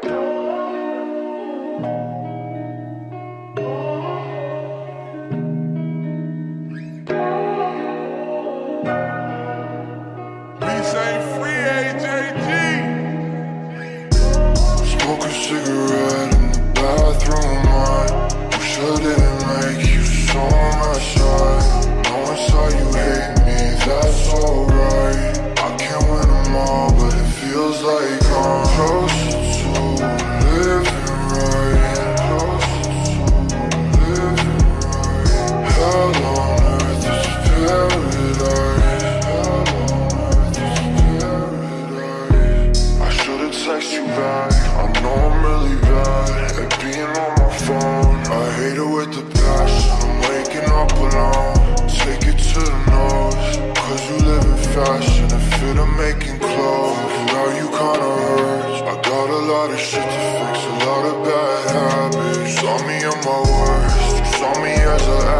Smoke a cigarette in the bathroom, I wish I didn't a lot of shit to fix, a lot of bad habits. Saw me on my worst, saw me as a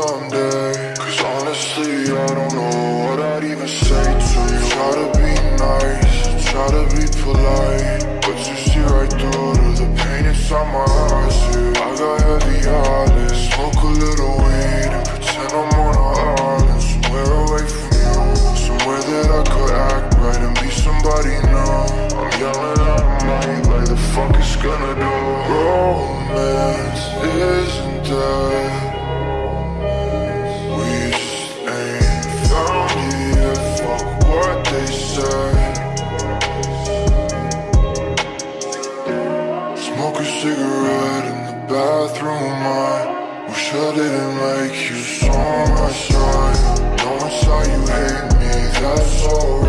someday. Cause honestly I don't know what I'd even say to you. Try to be nice. a cigarette in the bathroom I wish I didn't like you so much I Now I saw you hate me, that's all.